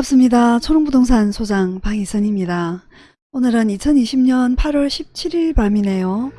반갑습니다. 초롱부동산 소장 방희선입니다. 오늘은 2020년 8월 17일 밤이네요.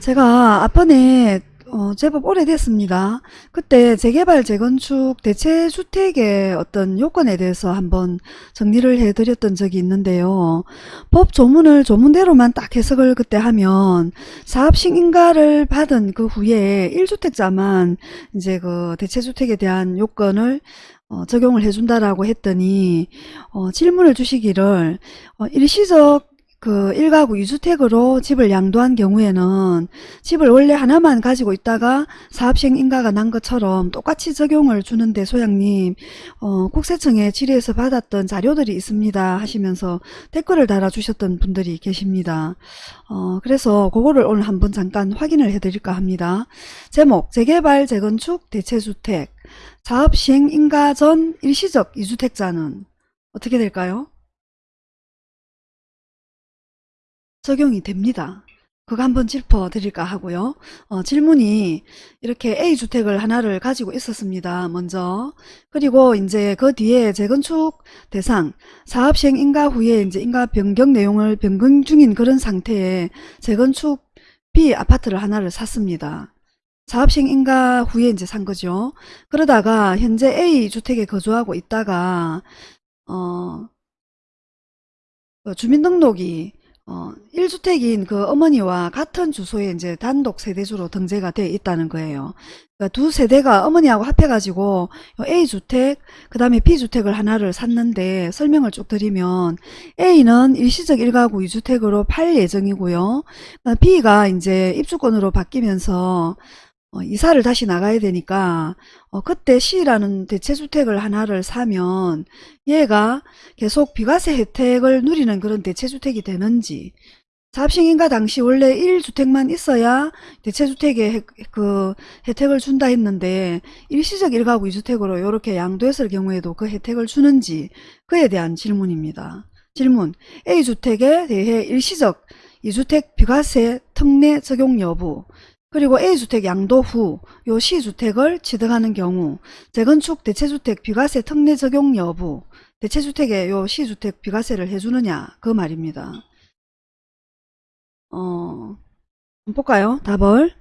제가 앞번에 어, 제법 오래됐습니다. 그때 재개발, 재건축, 대체주택의 어떤 요건에 대해서 한번 정리를 해드렸던 적이 있는데요. 법 조문을 조문대로만 딱 해석을 그때 하면 사업식인가를 받은 그 후에 1주택자만 이제 그 대체주택에 대한 요건을 어, 적용을 해준다라고 했더니 어, 질문을 주시기를 어, 일시적 그 1가구 2주택으로 집을 양도한 경우에는 집을 원래 하나만 가지고 있다가 사업시행 인가가 난 것처럼 똑같이 적용을 주는데 소장님 어, 국세청에 질의해서 받았던 자료들이 있습니다 하시면서 댓글을 달아주셨던 분들이 계십니다. 어, 그래서 그거를 오늘 한번 잠깐 확인을 해드릴까 합니다. 제목 재개발 재건축 대체주택 사업시행 인가 전 일시적 2주택자는 어떻게 될까요? 적용이 됩니다. 그거 한번 짚어드릴까 하고요. 어, 질문이 이렇게 A주택을 하나를 가지고 있었습니다. 먼저. 그리고 이제 그 뒤에 재건축 대상, 사업시행 인가 후에 이제 인가 변경 내용을 변경 중인 그런 상태에 재건축 B 아파트를 하나를 샀습니다. 사업시행 인가 후에 이제 산 거죠. 그러다가 현재 A주택에 거주하고 있다가, 어, 그 주민등록이 어, 1주택인 그 어머니와 같은 주소에 이제 단독 세대주로 등재가 돼 있다는 거예요. 그러니까 두 세대가 어머니하고 합해가지고 A주택, 그 다음에 B주택을 하나를 샀는데 설명을 쭉 드리면 A는 일시적 1가구 2주택으로 팔 예정이고요. B가 이제 입주권으로 바뀌면서 어, 이사를 다시 나가야 되니까 어, 그때 C라는 대체주택을 하나를 사면 얘가 계속 비과세 혜택을 누리는 그런 대체주택이 되는지 사업식인가 당시 원래 1주택만 있어야 대체주택에 혜, 그 혜택을 준다 했는데 일시적 1가구 2주택으로 이렇게 양도했을 경우에도 그 혜택을 주는지 그에 대한 질문입니다. 질문 A주택에 대해 일시적 2주택 비과세 특례 적용 여부 그리고 A주택 양도 후 요 C주택을 취득하는 경우 재건축 대체주택 비과세 특례 적용 여부 대체주택에 요 C주택 비과세를 해주느냐 그 말입니다. 어, 볼까요? 답을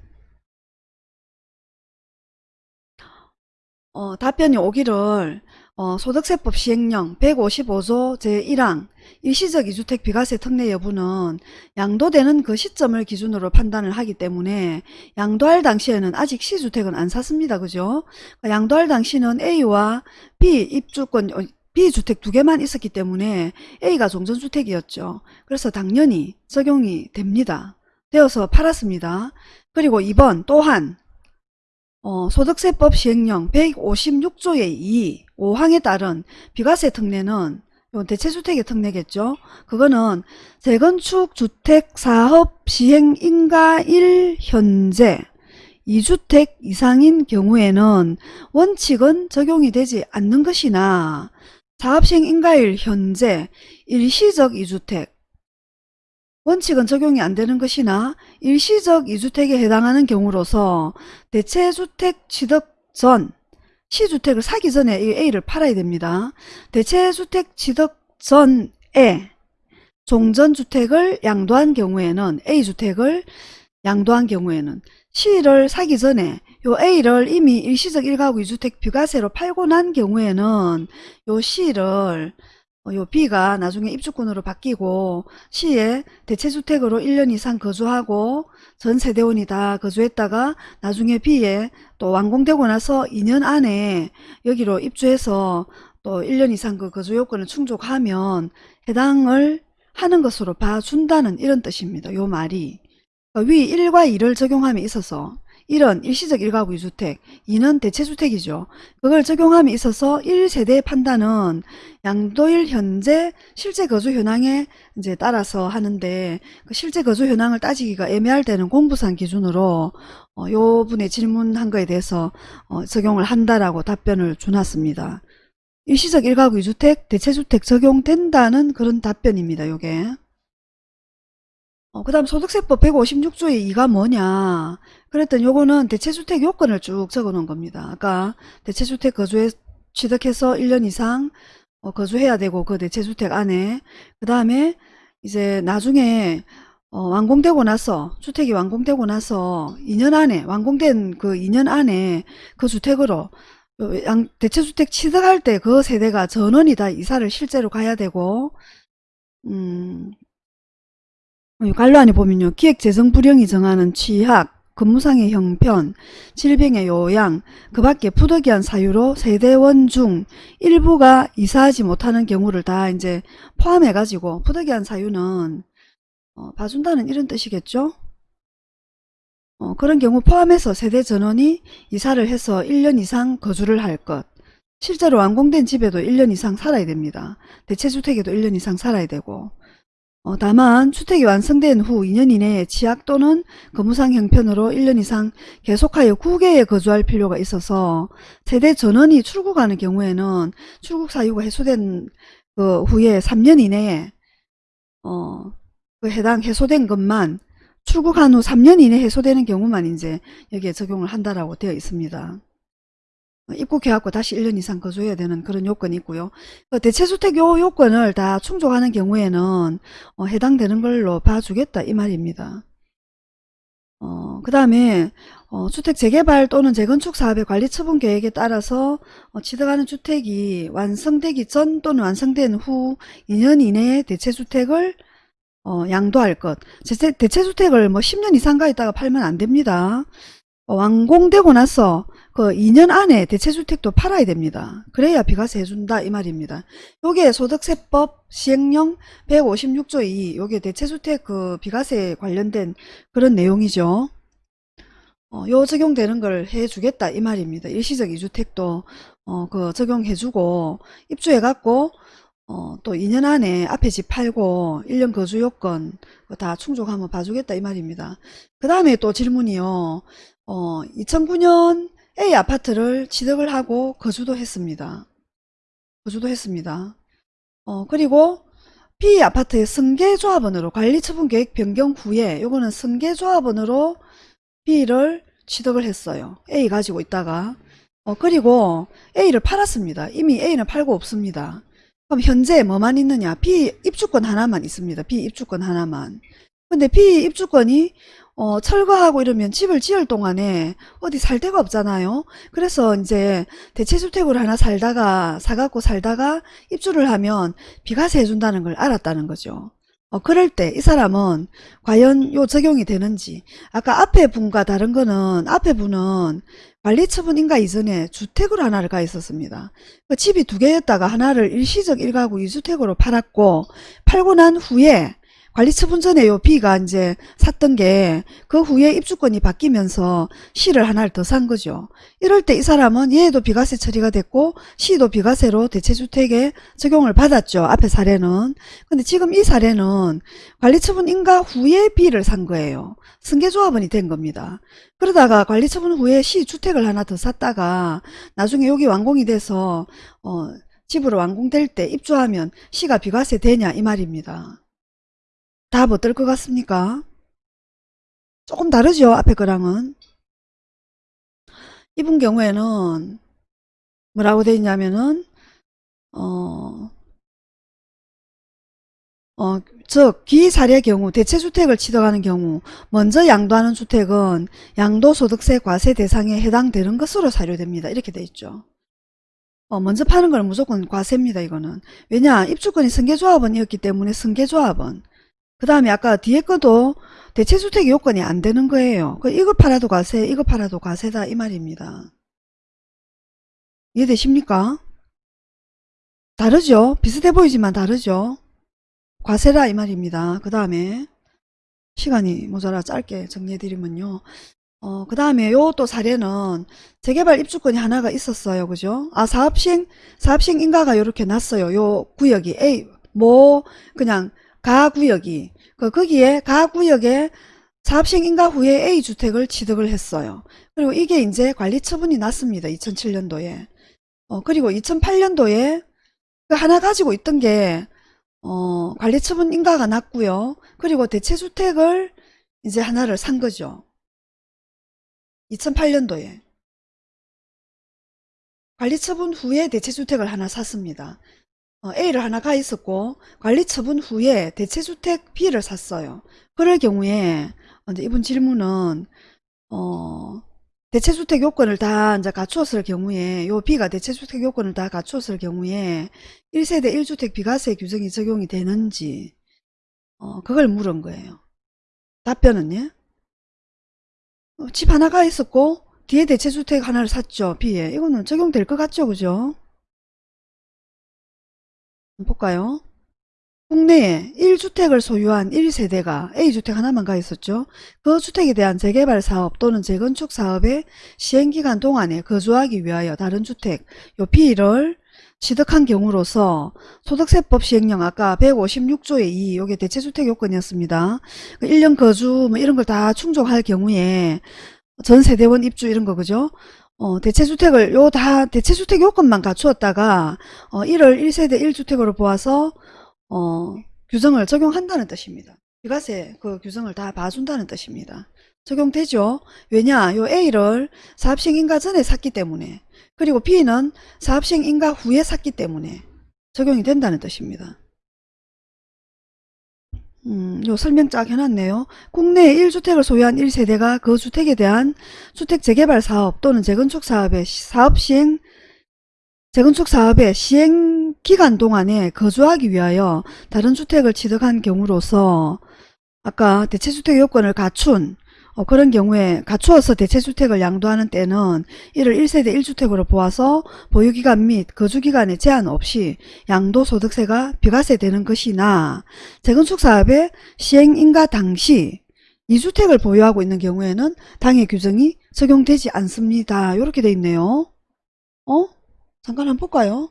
어, 답변이 오기를 어, 소득세법 시행령 155조 제1항 일시적 2주택 비과세 특례 여부는 양도되는 그 시점을 기준으로 판단을 하기 때문에 양도할 당시에는 아직 C주택은 안 샀습니다. 그죠? 양도할 당시는 A와 B 입주권 어, B주택 두 개만 있었기 때문에 A가 종전주택이었죠. 그래서 당연히 적용이 됩니다. 되어서 팔았습니다. 그리고 2번 또한 어, 소득세법 시행령 156조의 2, 5항에 따른 비과세 특례는 대체주택의 특례겠죠. 그거는 재건축 주택 사업 시행 인가일 현재 2주택 이상인 경우에는 원칙은 적용이 되지 않는 것이나 사업시행 인가일 현재 일시적 2주택 원칙은 적용이 안 되는 것이나 일시적 2주택에 해당하는 경우로서 대체주택 취득 전 시주택을 사기 전에 이 A를 팔아야 됩니다. 대체주택 취득 전에 종전주택을 양도한 경우에는 A주택을 양도한 경우에는 C를 사기 전에 요 A를 이미 일시적 1가구 2주택 비과세로 팔고 난 경우에는 요 C를 어, 요 B가 나중에 입주권으로 바뀌고 시에 대체주택으로 1년 이상 거주하고 전 세대원이 다 거주했다가 나중에 B에 또 완공되고 나서 2년 안에 여기로 입주해서 또 1년 이상 그 거주 요건을 충족하면 해당을 하는 것으로 봐준다는 이런 뜻입니다. 요 말이 그러니까 위 1과 2를 적용함에 있어서 1은 일시적 1가구 2주택, 2는 대체주택이죠. 그걸 적용함에 있어서 1세대의 판단은 양도일 현재 실제 거주 현황에 이제 따라서 하는데 그 실제 거주 현황을 따지기가 애매할 때는 공부상 기준으로 어, 요 분의 질문한 거에 대해서 어, 적용을 한다라고 답변을 주놨습니다. 일시적 1가구 2주택, 대체주택 적용된다는 그런 답변입니다. 요게. 어, 그 다음 소득세법 156조의 2가 뭐냐 그랬더니 요거는 대체주택 요건을 쭉 적어 놓은 겁니다. 아까 대체주택 거주에 취득해서 1년 이상 어, 거주해야 되고 그 대체주택 안에 그 다음에 이제 나중에 어, 완공되고 나서 주택이 완공되고 나서 2년 안에 완공된 그 2년 안에 그 주택으로 어, 양- 대체주택 취득할 때 그 세대가 전원이 다 이사를 실제로 가야 되고 음, 이 관료안에 보면요. 기획재정부령이 정하는 취약, 근무상의 형편, 질병의 요양, 그 밖에 부득이한 사유로 세대원 중 일부가 이사하지 못하는 경우를 다 이제 포함해가지고 부득이한 사유는 어, 봐준다는 이런 뜻이겠죠? 어, 그런 경우 포함해서 세대 전원이 이사를 해서 1년 이상 거주를 할 것. 실제로 완공된 집에도 1년 이상 살아야 됩니다. 대체주택에도 1년 이상 살아야 되고. 어, 다만 주택이 완성된 후 2년 이내에 취약 또는 거무상 형편으로 1년 이상 계속하여 국외에 거주할 필요가 있어서 세대 전원이 출국하는 경우에는 출국 사유가 해소된 그 후에 3년 이내에 어, 그 해당 해소된 것만 출국한 후 3년 이내 해소되는 경우만 이제 여기에 적용을 한다라고 되어 있습니다. 어, 입국해갖고 다시 1년 이상 거주해야 되는 그런 요건이 있고요. 그 대체주택 요 요건을 다 충족하는 경우에는 어, 해당되는 걸로 봐주겠다 이 말입니다. 어, 그 다음에 어, 주택 재개발 또는 재건축 사업의 관리 처분 계획에 따라서 어, 취득하는 주택이 완성되기 전 또는 완성된 후 2년 이내에 대체주택을 어, 양도할 것. 대체, 대체주택을 뭐 10년 이상 가 있다가 팔면 안 됩니다. 어, 완공되고 나서 그 2년 안에 대체주택도 팔아야 됩니다. 그래야 비과세 해준다 이 말입니다. 요게 소득세법 시행령 156조 2 요게 대체주택 그 비과세 관련된 그런 내용이죠. 어, 요 적용되는 걸 해주겠다 이 말입니다. 일시적 이주택도 어, 그 적용해주고 입주해갖고 어, 또 2년 안에 앞에 집 팔고 1년 거주 요건 다 충족하면 봐주겠다 이 말입니다. 그 다음에 또 질문이요. 어, 2009년 A 아파트를 취득을 하고 거주도 했습니다. 거주도 했습니다. 어, 그리고 B 아파트의 승계조합원으로 관리처분계획 변경 후에 요거는 승계조합원으로 B를 취득을 했어요. A 가지고 있다가 어, 그리고 A를 팔았습니다. 이미 A는 팔고 없습니다. 그럼 현재 뭐만 있느냐? B 입주권 하나만 있습니다. B 입주권 하나만. 근데 B 입주권이 어, 철거하고 이러면 집을 지을 동안에 어디 살 데가 없잖아요. 그래서 이제 대체주택으로 하나 살다가 사갖고 살다가 입주를 하면 비과세 해준다는 걸 알았다는 거죠. 어, 그럴 때 이 사람은 과연 요 적용이 되는지 아까 앞에 분과 다른 거는 앞에 분은 관리처분 인가 이전에 주택으로 하나를 가 있었습니다. 그 집이 두 개였다가 하나를 일시적 1가구 2주택으로 팔았고 팔고 난 후에 관리처분 전에 요 B가 이제 샀던 게 그 후에 입주권이 바뀌면서 C를 하나를 더 산 거죠. 이럴 때 이 사람은 얘도 비과세 처리가 됐고 C도 비과세로 대체주택에 적용을 받았죠. 앞에 사례는. 근데 지금 이 사례는 관리처분 인가 후에 B를 산 거예요. 승계조합원이 된 겁니다. 그러다가 관리처분 후에 C 주택을 하나 더 샀다가 나중에 여기 완공이 돼서 어, 집으로 완공될 때 입주하면 C가 비과세 되냐 이 말입니다. 답 어떨 것 같습니까? 조금 다르죠 앞에 거랑은 이분 경우에는 뭐라고 돼 있냐면은 어, 어, 즉 기사례 경우 대체주택을 취득하는 경우 먼저 양도하는 주택은 양도소득세 과세 대상에 해당되는 것으로 사료됩니다. 이렇게 돼 있죠. 어, 먼저 파는 건 무조건 과세입니다. 이거는. 왜냐 입주권이 승계조합원이었기 때문에 승계조합원 그 다음에 아까 뒤에 거도 대체주택 요건이 안 되는 거예요. 그 이거 팔아도 과세, 이거 팔아도 과세다 이 말입니다. 이해되십니까? 다르죠? 비슷해 보이지만 다르죠? 과세라 이 말입니다. 그 다음에 시간이 모자라 짧게 정리해드리면요. 어, 그 다음에 요 또 사례는 재개발 입주권이 하나가 있었어요. 그죠? 아, 사업시행, 사업시행 인가가 요렇게 났어요. 요 구역이 A, 뭐, 그냥 가구역이 그 거기에 가구역에 사업시행 인가 후에 A주택을 취득을 했어요. 그리고 이게 이제 관리 처분이 났습니다. 2007년도에. 어, 그리고 2008년도에 그 하나 가지고 있던 게 어, 관리 처분 인가가 났고요. 그리고 대체주택을 이제 하나를 산 거죠. 2008년도에. 관리 처분 후에 대체주택을 하나 샀습니다. 어, A를 하나 가 있었고 관리 처분 후에 대체주택 B를 샀어요. 그럴 경우에 이제 이번 질문은 어, 대체주택 요건을 다 이제 갖추었을 경우에 요 B가 대체주택 요건을 다 갖추었을 경우에 1세대 1주택 비과세 규정이 적용이 되는지 어, 그걸 물은 거예요. 답변은 예? 어, 집 하나가 있었고 뒤에 대체주택 하나를 샀죠. B에. 이거는 적용될 것 같죠. 그죠? 볼까요? 국내에 1주택을 소유한 1세대가 A주택 하나만 가 있었죠. 그 주택에 대한 재개발 사업 또는 재건축 사업의 시행기간 동안에 거주하기 위하여 다른 주택 요 B를 취득한 경우로서 소득세법 시행령 아까 156조의 2 요게 대체주택 요건이었습니다. 1년 거주 뭐 이런 걸 다 충족할 경우에 전 세대원 입주 이런 거 그죠? 어, 대체주택을 요 다 대체주택 요건만 갖추었다가 어, 이를 1세대 1주택으로 보아서 어, 규정을 적용한다는 뜻입니다. 비과세 그 규정을 다 봐준다는 뜻입니다. 적용되죠? 왜냐? 요 A를 사업시행인가 전에 샀기 때문에 그리고 B는 사업시행인가 후에 샀기 때문에 적용이 된다는 뜻입니다. 음, 요 설명 쫙 해놨네요. 국내에 1주택을 소유한 1세대가 그 주택에 대한 주택 재개발 사업 또는 재건축 사업의 시- 사업 시행 재건축 사업의 시행 기간 동안에 거주하기 위하여 다른 주택을 취득한 경우로서 아까 대체주택 요건을 갖춘 어, 그런 경우에 갖추어서 대체주택을 양도하는 때는 이를 1세대 1주택으로 보아서 보유기간 및 거주기간에 제한 없이 양도소득세가 비과세 되는 것이나 재건축 사업의 시행인가 당시 2주택을 보유하고 있는 경우에는 당해 규정이 적용되지 않습니다. 이렇게 돼 있네요. 어? 잠깐 한번 볼까요?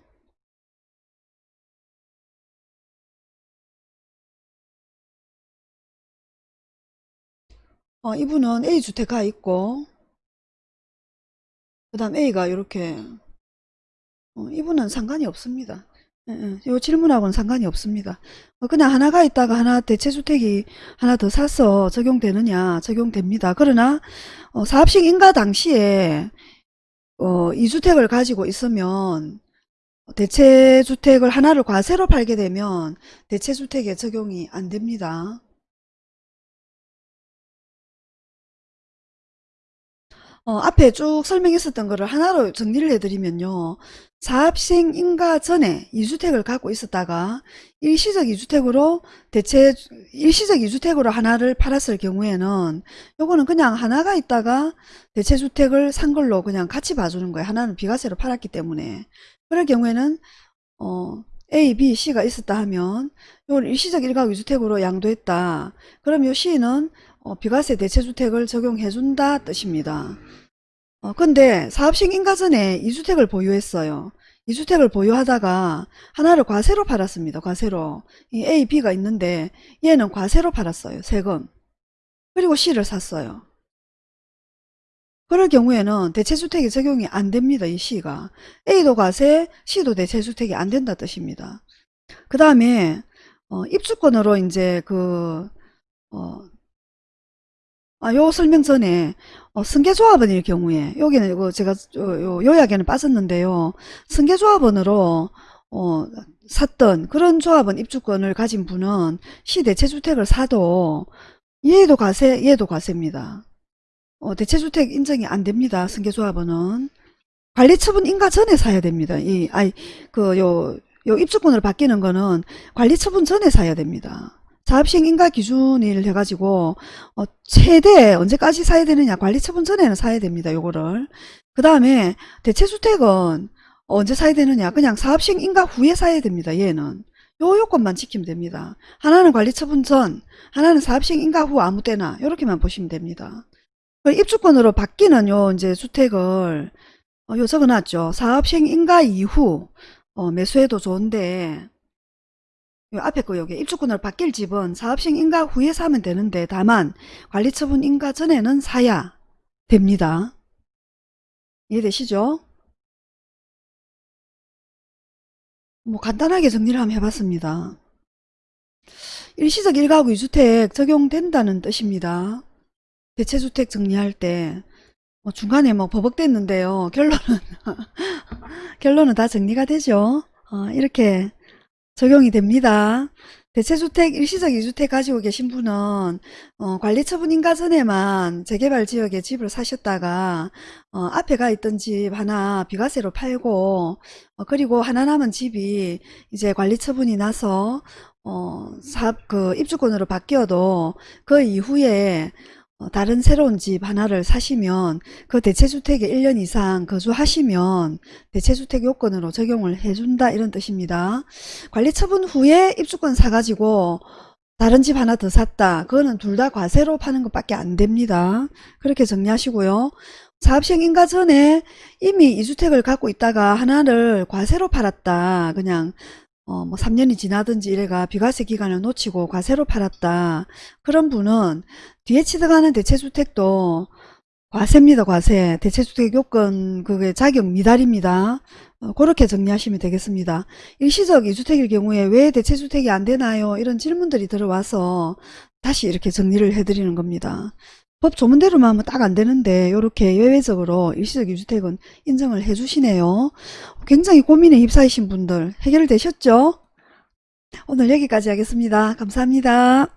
어, 이분은 A주택가 있고 그 다음 A가 이렇게 어, 이분은 상관이 없습니다. 예, 예. 요 질문하고는 상관이 없습니다. 어, 그냥 하나가 있다가 하나 대체주택이 하나 더 사서 적용되느냐 적용됩니다. 그러나 어, 사업식 인가 당시에 어, 2주택을 가지고 있으면 대체주택을 하나를 과세로 팔게 되면 대체주택에 적용이 안 됩니다. 어, 앞에 쭉 설명했었던 거를 하나로 정리를 해드리면요. 사업시행 인가 전에 2주택을 갖고 있었다가 일시적 2주택으로 대체 일시적 2주택으로 하나를 팔았을 경우에는 요거는 그냥 하나가 있다가 대체주택을 산 걸로 그냥 같이 봐주는 거예요. 하나는 비과세로 팔았기 때문에. 그럴 경우에는 어, A, B, C가 있었다 하면 요걸 일시적 1가 2주택으로 양도했다. 그럼 요 C는 어, 비과세 대체주택을 적용해준다 뜻입니다. 어, 근데 사업식 인가전에 2주택을 보유했어요. 2주택을 보유하다가 하나를 과세로 팔았습니다. 과세로. 이 A, B가 있는데 얘는 과세로 팔았어요. 세금. 그리고 C를 샀어요. 그럴 경우에는 대체주택이 적용이 안 됩니다. 이 C가. A도 과세, C도 대체주택이 안 된다 뜻입니다. 그 다음에 어, 입주권으로 이제 그 어, 아, 요 설명 전에 어, 승계조합원일 경우에 여기는 이거 제가 요, 요 요약에는 빠졌는데요. 승계조합원으로 어, 샀던 그런 조합원 입주권을 가진 분은 시대체주택을 사도 얘도 과세, 얘도 과세입니다. 어, 대체주택 인정이 안 됩니다. 승계조합원은 관리처분 인가 전에 사야 됩니다. 이 아이 그 요 요 입주권으로 바뀌는 거는 관리처분 전에 사야 됩니다. 사업시행 인가 기준을 해가지고 어, 최대 언제까지 사야 되느냐 관리처분 전에는 사야 됩니다. 요거를 그 다음에 대체주택은 언제 사야 되느냐 그냥 사업시행 인가 후에 사야 됩니다. 얘는 요 요건만 지키면 됩니다. 하나는 관리처분 전 하나는 사업시행 인가 후 아무 때나 이렇게만 보시면 됩니다. 그 입주권으로 바뀌는 요 이제 주택을 어, 요 적어놨죠. 사업 시행 인가 이후 어, 매수해도 좋은데 요 앞에 거 여기 입주권으로 바뀔 집은 사업 시행 인가 후에 사면 되는데 다만 관리처분 인가 전에는 사야 됩니다. 이해되시죠? 뭐 간단하게 정리를 한번 해봤습니다. 일시적 1가구 2주택 적용된다는 뜻입니다. 대체주택 정리할 때 뭐 중간에 뭐 버벅댔는데요. 결론은 결론은 다 정리가 되죠. 어, 이렇게 적용이 됩니다. 대체주택, 일시적 이주택 가지고 계신 분은 어, 관리처분 인가 전에만 재개발 지역에 집을 사셨다가 어, 앞에 가 있던 집 하나 비과세로 팔고 어, 그리고 하나 남은 집이 이제 관리처분이 나서 어, 사업 그 입주권으로 바뀌어도 그 이후에 어, 다른 새로운 집 하나를 사시면 그 대체주택에 1년 이상 거주하시면 대체주택 요건으로 적용을 해준다 이런 뜻입니다. 관리처분 후에 입주권 사가지고 다른 집 하나 더 샀다. 그거는 둘 다 과세로 파는 것밖에 안 됩니다. 그렇게 정리하시고요. 사업시행 인가 전에 이미 이주택을 갖고 있다가 하나를 과세로 팔았다. 그냥 어, 뭐 3년이 지나든지 이래가 비과세 기간을 놓치고 과세로 팔았다. 그런 분은 뒤에 취득하는 대체주택도 과세입니다, 과세. 대체주택 요건, 그게 자격 미달입니다. 어, 그렇게 정리하시면 되겠습니다. 일시적 이주택일 경우에 왜 대체주택이 안 되나요? 이런 질문들이 들어와서 다시 이렇게 정리를 해드리는 겁니다. 법 조문대로만 하면 딱 안 되는데 이렇게 예외적으로 일시적 유주택은 인정을 해주시네요. 굉장히 고민에 휩싸이신 분들 해결되셨죠? 오늘 여기까지 하겠습니다. 감사합니다.